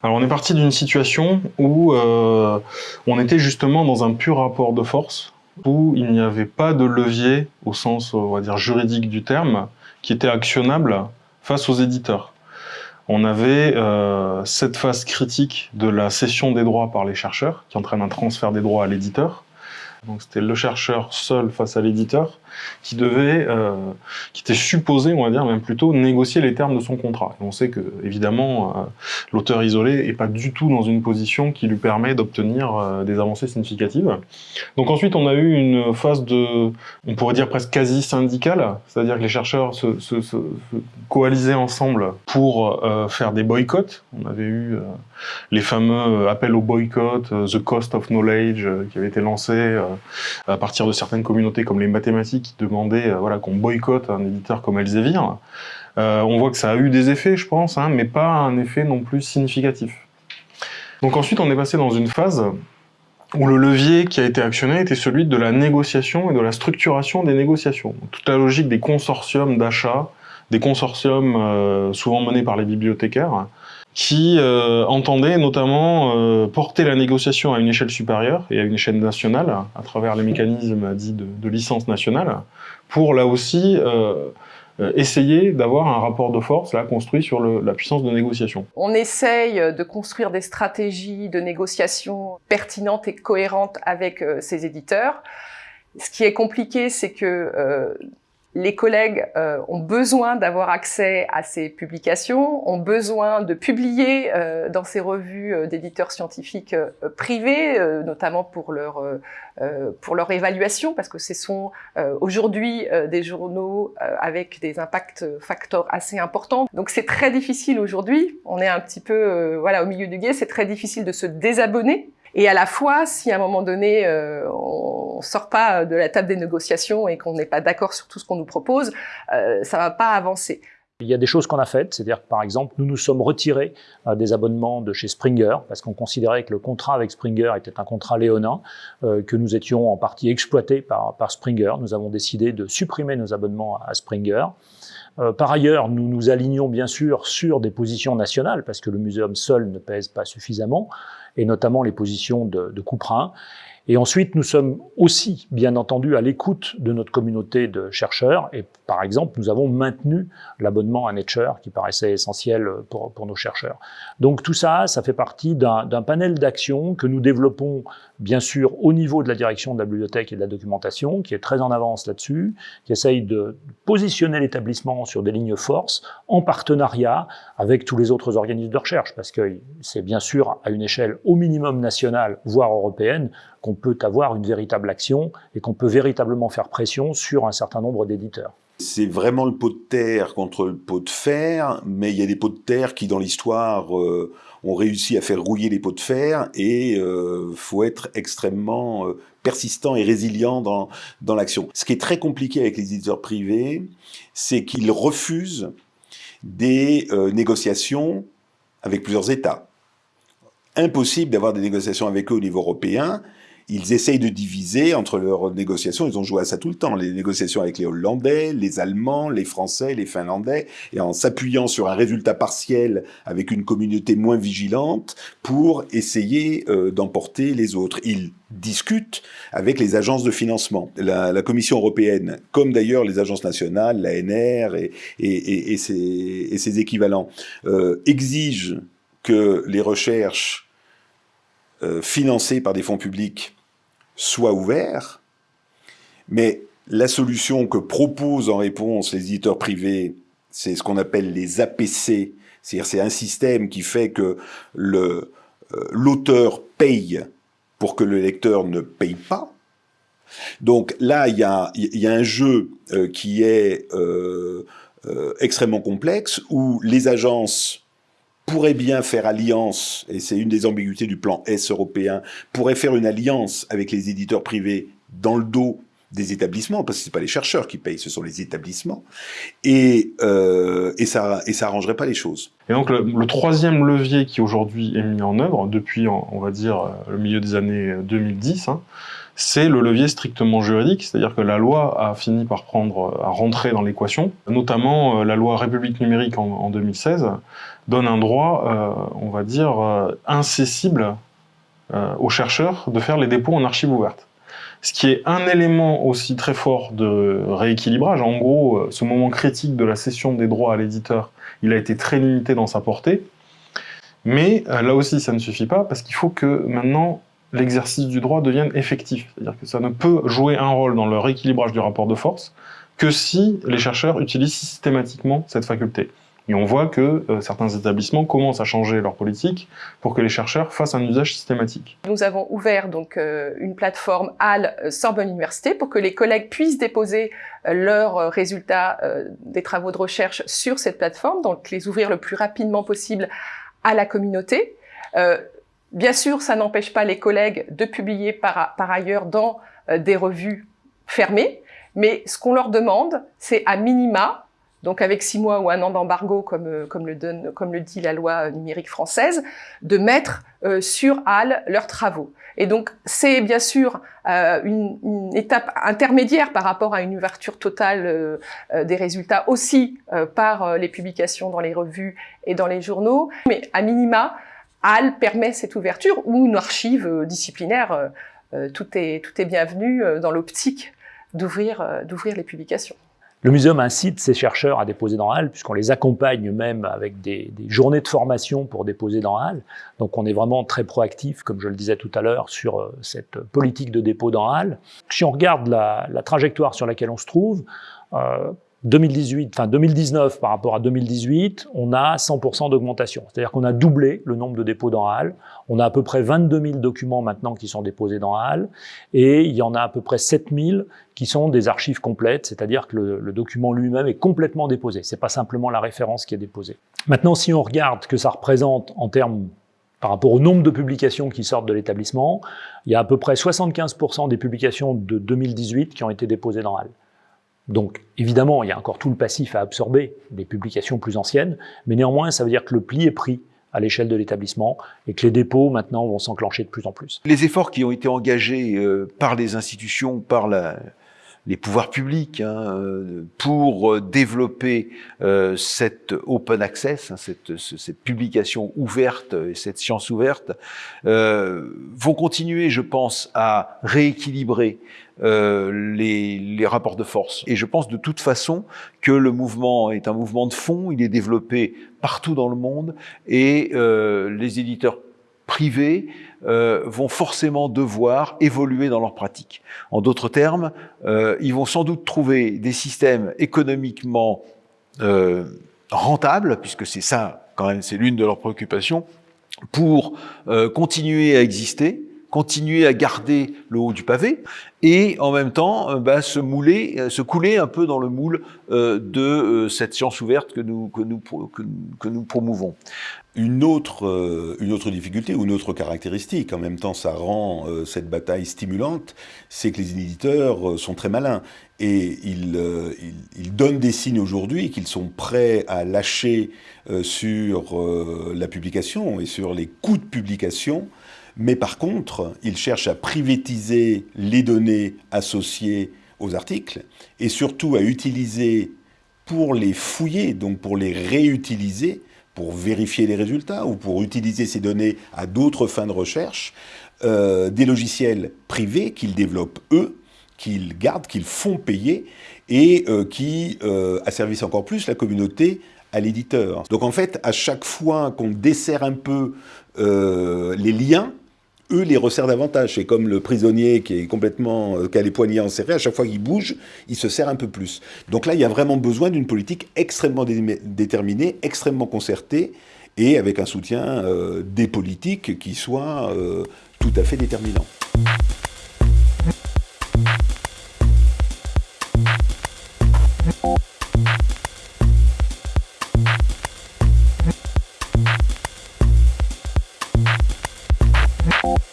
Alors on est parti d'une situation où euh, on était justement dans un pur rapport de force, où il n'y avait pas de levier au sens on va dire juridique du terme qui était actionnable face aux éditeurs. On avait euh, cette phase critique de la cession des droits par les chercheurs qui entraîne un transfert des droits à l'éditeur. Donc c'était le chercheur seul face à l'éditeur qui devait, euh, qui était supposé, on va dire même plutôt, négocier les termes de son contrat. On sait que, évidemment, euh, l'auteur isolé est pas du tout dans une position qui lui permet d'obtenir euh, des avancées significatives. Donc ensuite, on a eu une phase de, on pourrait dire presque quasi syndicale, c'est-à-dire que les chercheurs se, se, se, coalisaient ensemble pour euh, faire des boycotts. On avait eu les fameux appels au boycott, The Cost of Knowledge, qui avait été lancé à partir de certaines communautés comme les mathématiques qui demandait euh, voilà, qu'on boycotte un éditeur comme Elsevier. Euh, on voit que ça a eu des effets, je pense, hein, mais pas un effet non plus significatif. Donc ensuite, on est passé dans une phase où le levier qui a été actionné était celui de la négociation et de la structuration des négociations. toute la logique des consortiums d'achat, des consortiums euh, souvent menés par les bibliothécaires, qui euh, entendait notamment euh, porter la négociation à une échelle supérieure et à une échelle nationale, à travers les mécanismes dits de, licence nationale, pour là aussi euh, euh, essayer d'avoir un rapport de force là construit sur le, la puissance de négociation. On essaye de construire des stratégies de négociation pertinentes et cohérentes avec euh, ces éditeurs. Ce qui est compliqué, c'est que euh, les collègues euh, ont besoin d'avoir accès à ces publications, ont besoin de publier euh, dans ces revues euh, d'éditeurs scientifiques euh, privés, euh, notamment pour leur euh, pour leur évaluation, parce que ce sont aujourd'hui des journaux avec des impacts facteurs assez importants. Donc c'est très difficile aujourd'hui. On est un petit peu voilà au milieu du guet. C'est très difficile de se désabonner et à la fois, si à un moment donné, euh, on sort pas de la table des négociations et qu'on n'est pas d'accord sur tout ce qu'on nous propose, euh, ça va pas avancer. Il y a des choses qu'on a faites, c'est-à-dire que par exemple, nous nous sommes retirés euh, des abonnements de chez Springer parce qu'on considérait que le contrat avec Springer était un contrat léonin, euh, que nous étions en partie exploités par, Springer. Nous avons décidé de supprimer nos abonnements à Springer. Euh, par ailleurs, nous nous alignons bien sûr sur des positions nationales parce que le muséum seul ne pèse pas suffisamment et notamment les positions de, de Couperin. Et ensuite, nous sommes aussi, bien entendu, à l'écoute de notre communauté de chercheurs. Et par exemple, nous avons maintenu l'abonnement à Nature, qui paraissait essentiel pour, nos chercheurs. Donc tout ça, ça fait partie d'un panel d'actions que nous développons, bien sûr, au niveau de la direction de la bibliothèque et de la documentation, qui est très en avance là-dessus, qui essaye de positionner l'établissement sur des lignes forces, en partenariat avec tous les autres organismes de recherche, parce que c'est bien sûr à une échelle au minimum nationale, voire européenne, qu'on peut avoir une véritable action et qu'on peut véritablement faire pression sur un certain nombre d'éditeurs. C'est vraiment le pot de terre contre le pot de fer, mais il y a des pots de terre qui, dans l'histoire, euh, ont réussi à faire rouiller les pots de fer et euh, faut être extrêmement euh, persistant et résilient dans, dans l'action. Ce qui est très compliqué avec les éditeurs privés, c'est qu'ils refusent des euh, négociations avec plusieurs États. Impossible d'avoir des négociations avec eux au niveau européen ils essayent de diviser entre leurs négociations. Ils ont joué à ça tout le temps. Les négociations avec les Hollandais, les Allemands, les Français, les Finlandais, et en s'appuyant sur un résultat partiel avec une communauté moins vigilante pour essayer euh, d'emporter les autres. Ils discutent avec les agences de financement. La, la Commission européenne, comme d'ailleurs les agences nationales, l'ANR et, et, et, et, ses, et ses équivalents, euh, exigent que les recherches euh, financées par des fonds publics soit ouvert, mais la solution que proposent en réponse les éditeurs privés, c'est ce qu'on appelle les APC, c'est-à-dire c'est un système qui fait que le euh, l'auteur paye pour que le lecteur ne paye pas. Donc là, il y a, y a, un jeu euh, qui est euh, euh, extrêmement complexe où les agences pourrait bien faire alliance, et c'est une des ambiguïtés du plan S européen, pourrait faire une alliance avec les éditeurs privés dans le dos des établissements, parce que c'est pas les chercheurs qui payent, ce sont les établissements, et, euh, et ça et ça arrangerait pas les choses. Et donc le, troisième levier qui aujourd'hui est mis en œuvre depuis, on va dire, le milieu des années 2010, hein, c'est le levier strictement juridique, c'est-à-dire que la loi a fini par à rentrer dans l'équation, notamment euh, la loi République numérique en, 2016 donne un droit, euh, on va dire, euh, incessible aux chercheurs de faire les dépôts en archives ouvertes. Ce qui est un élément aussi très fort de rééquilibrage. En gros, ce moment critique de la cession des droits à l'éditeur, il a été très limité dans sa portée. Mais là aussi, ça ne suffit pas, parce qu'il faut que maintenant, l'exercice du droit devienne effectif. C'est-à-dire que ça ne peut jouer un rôle dans le rééquilibrage du rapport de force que si les chercheurs utilisent systématiquement cette faculté. Et on voit que euh, certains établissements commencent à changer leur politique pour que les chercheurs fassent un usage systématique. Nous avons ouvert donc euh, une plateforme HAL euh, Sorbonne Université pour que les collègues puissent déposer leurs résultats des travaux de recherche sur cette plateforme, donc les ouvrir le plus rapidement possible à la communauté. Bien sûr, ça n'empêche pas les collègues de publier par, ailleurs dans euh, des revues fermées, mais ce qu'on leur demande, c'est à minima, donc avec six mois ou un an d'embargo, comme, euh, le comme le dit la loi numérique française, de mettre euh, sur HAL leurs travaux. Et donc, c'est bien sûr une, étape intermédiaire par rapport à une ouverture totale des résultats aussi par les publications dans les revues et dans les journaux, mais à minima, HAL permet cette ouverture, ou une archive euh, disciplinaire, euh, euh, tout, est, tout est bienvenu dans l'optique d'ouvrir les publications. Le muséum incite ses chercheurs à déposer dans HAL, puisqu'on les accompagne même avec des, journées de formation pour déposer dans HAL. Donc on est vraiment très proactif, comme je le disais tout à l'heure, sur cette politique de dépôt dans HAL. Si on regarde la, trajectoire sur laquelle on se trouve, 2018, enfin 2019 par rapport à 2018, on a 100% d'augmentation. C'est-à-dire qu'on a doublé le nombre de dépôts dans HAL. On a à peu près 22 000 documents maintenant qui sont déposés dans HAL. Et il y en a à peu près 7 000 qui sont des archives complètes, c'est-à-dire que le, document lui-même est complètement déposé. C'est pas simplement la référence qui est déposée. Maintenant, si on regarde que ça représente en termes par rapport au nombre de publications qui sortent de l'établissement, il y a à peu près 75% des publications de 2018 qui ont été déposées dans HAL. Donc évidemment, il y a encore tout le passif à absorber des publications plus anciennes, mais néanmoins, ça veut dire que le pli est pris à l'échelle de l'établissement et que les dépôts maintenant vont s'enclencher de plus en plus. Les efforts qui ont été engagés euh, par les institutions, par la, les pouvoirs publics hein, euh, pour euh, développer euh, cette open access, hein, cette, cette, publication ouverte et cette science ouverte, euh, vont continuer, je pense, à rééquilibrer euh, les, les, rapports de force. Et je pense de toute façon que le mouvement est un mouvement de fond, il est développé partout dans le monde et euh, les éditeurs privés euh, vont forcément devoir évoluer dans leur pratique. En d'autres termes, euh, ils vont sans doute trouver des systèmes économiquement euh, rentables, puisque c'est ça quand même, c'est l'une de leurs préoccupations, pour euh, continuer à exister, continuer à garder le haut du pavé et en même temps euh, bah, se mouler, euh, se couler un peu dans le moule euh, de cette science ouverte que nous, que nous, que, nous promouvons. Une autre, une autre difficulté ou une autre caractéristique, en même temps ça rend cette bataille stimulante, c'est que les éditeurs sont très malins et ils, donnent des signes aujourd'hui qu'ils sont prêts à lâcher sur la publication et sur les coûts de publication mais par contre, il cherche à privatiser les données associées aux articles et surtout à utiliser pour les fouiller, donc pour les réutiliser, pour vérifier les résultats ou pour utiliser ces données à d'autres fins de recherche, euh, des logiciels privés qu'ils développent eux, qu'ils gardent, qu'ils font payer et euh, qui euh, asservissent encore plus la communauté à l'éditeur. Donc en fait, à chaque fois qu'on dessert un peu les liens, eux les resserrent davantage. C'est comme le prisonnier qui est complètement, euh, qui a les poignets enserrés, à chaque fois qu'il bouge, il se serre un peu plus. Donc là, il y a vraiment besoin d'une politique extrêmement déterminée, extrêmement concertée, et avec un soutien euh, des politiques qui soit euh, tout à fait déterminant.